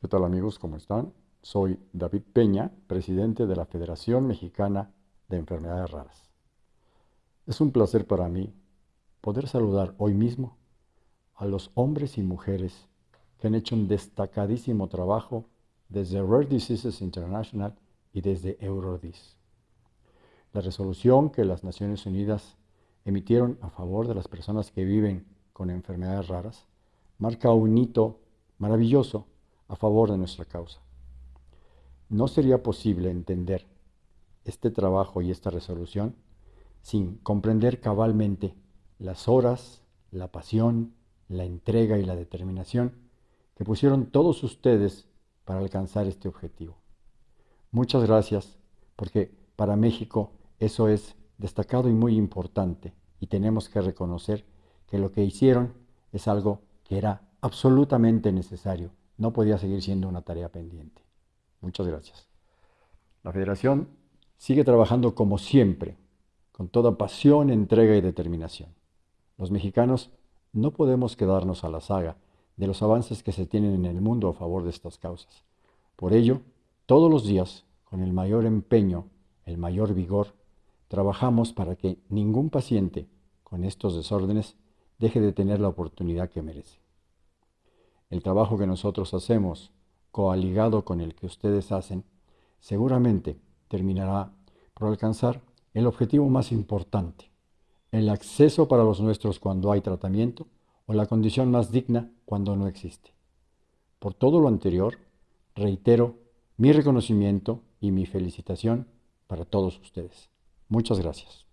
¿Qué tal amigos? ¿Cómo están? Soy David Peña, presidente de la Federación Mexicana de Enfermedades Raras. Es un placer para mí poder saludar hoy mismo a los hombres y mujeres que han hecho un destacadísimo trabajo desde Rare Diseases International y desde Eurodis. La resolución que las Naciones Unidas emitieron a favor de las personas que viven con enfermedades raras marca un hito maravilloso a favor de nuestra causa. No sería posible entender este trabajo y esta resolución sin comprender cabalmente las horas, la pasión, la entrega y la determinación que pusieron todos ustedes para alcanzar este objetivo. Muchas gracias, porque para México eso es destacado y muy importante y tenemos que reconocer que lo que hicieron es algo que era absolutamente necesario no podía seguir siendo una tarea pendiente. Muchas gracias. La Federación sigue trabajando como siempre, con toda pasión, entrega y determinación. Los mexicanos no podemos quedarnos a la saga de los avances que se tienen en el mundo a favor de estas causas. Por ello, todos los días, con el mayor empeño, el mayor vigor, trabajamos para que ningún paciente con estos desórdenes deje de tener la oportunidad que merece. El trabajo que nosotros hacemos, coaligado con el que ustedes hacen, seguramente terminará por alcanzar el objetivo más importante, el acceso para los nuestros cuando hay tratamiento o la condición más digna cuando no existe. Por todo lo anterior, reitero mi reconocimiento y mi felicitación para todos ustedes. Muchas gracias.